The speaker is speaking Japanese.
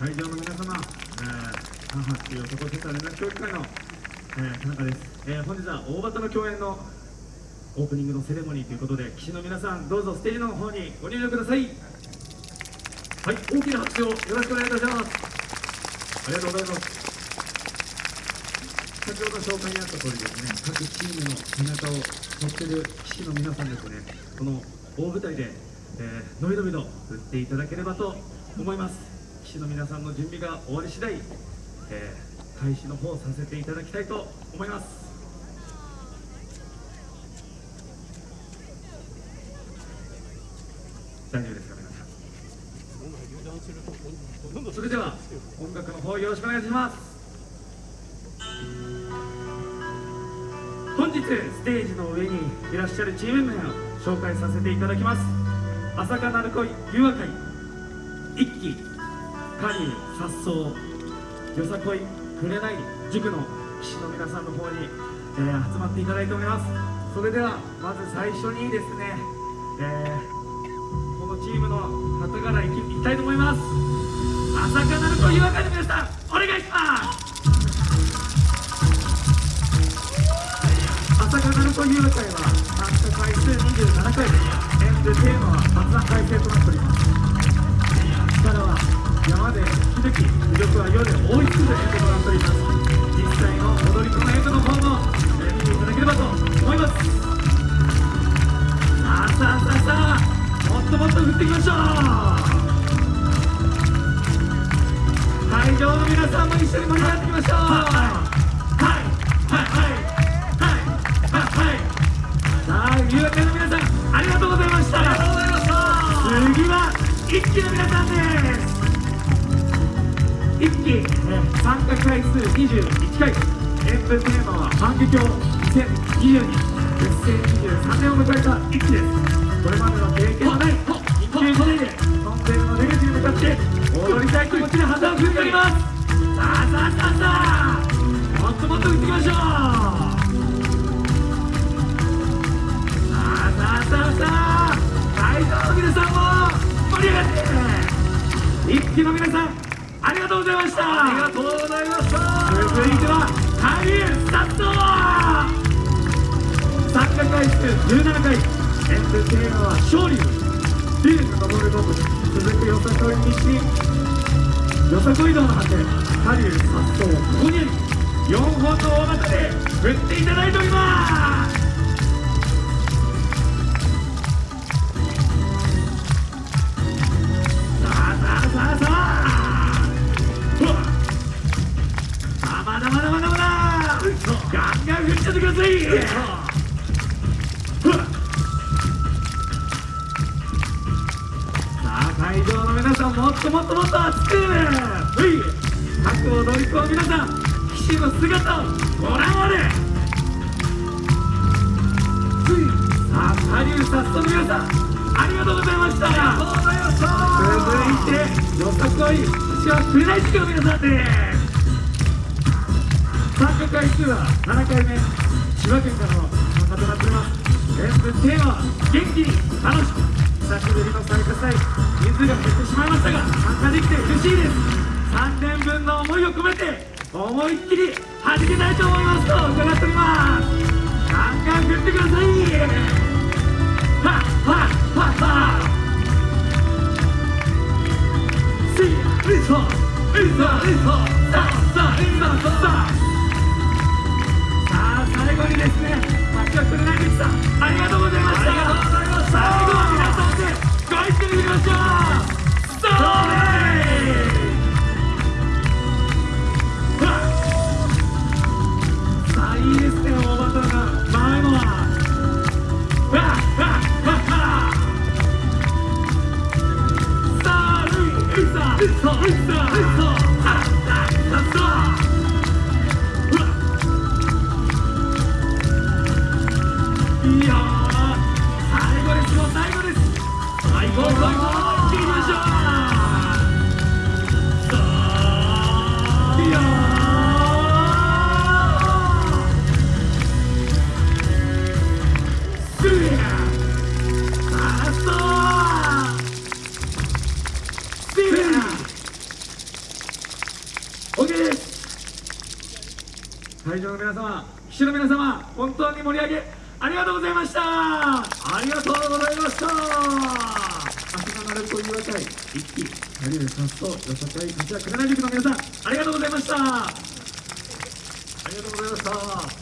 会場の皆様、えー、母っていう男センター連絡協議会の、えー、田中です、えー、本日は大型の共演のオープニングのセレモニーということで騎士の皆さんどうぞステージの方にご入場ください。はい大きな拍手をよろしくお願いいたします。ありがとうございます。先ほど紹介にあった通りですね各チームの背中を乗ってる騎士の皆さんですねこの大舞台で、えー、のびのびと振っていただければと思います。騎士の皆さんの準備が終わり次第、えー、開始の方させていただきたいと思います。大丈夫ですか皆さん。それでは音楽の方よろしくお願いします。本日ステージの上にいらっしゃるチーム名を紹介させていただきます。朝霞鳴子誘和会。一期カニ颯爽よさこいくれない塾の騎士の皆さんの方に、えー、集まっていただいております。それではまず最初にですね、えー、このチームの旗からいきいきたいと思います。朝霞なるというわけで皆さんお願いします。朝霞なるという会は参加回数27回演舞テーマは発案改正となっております。山で引き抜き魅力は夜で追い。つく演舞となっております実際の踊り子の演舞の方も、え見てい。ただければと思い。ますさあさあさあさあもっともっと振ってい。きましょう会場の皆さんも一緒に盛り上がってい。きましょうの皆さんです1期、参加回数21回。演舞テーマは反撃を2022結成23年を迎えた1期ですこれまでの経験のない一級時代でトンネルの出口に向かって踊りたい気持ちで旗を振っておりますさあさあさあさあもっともっと打っていきましょう一期の皆さんありがとうございました。ありがとうございました。続いては俳優スタッド参加回数17回エントテーマは勝利ビルの登るごと続くよさこい西よさこい道の果て下流殺走ここに4本の大股で振っていただいておりますせてくださいさあ会場の皆さんもっともっともっと熱くはい各踊り子皆さん騎士の姿をご覧あれさあ下流さっその皆さんりがとうございました続いてよさこい私は紅塾の皆さんです参加回数は7回目千葉県からの参加となっております演舞テーマは元気に楽しく久しぶりの参加祭人数が減ってしまいましたが参加できて嬉しいです3年分の思いを込めて思いっきり弾けたいと思います。最後にですね町をくれないでしたありがとうございましたありがとうございました。OK 会場の皆様騎手の皆様本当に盛り上げありがとうございました。ありがとうございました。秋の鳴子たい。一期成上さんと吉田会勝谷ない塾の皆さんありがとうございました。ありがとうございました。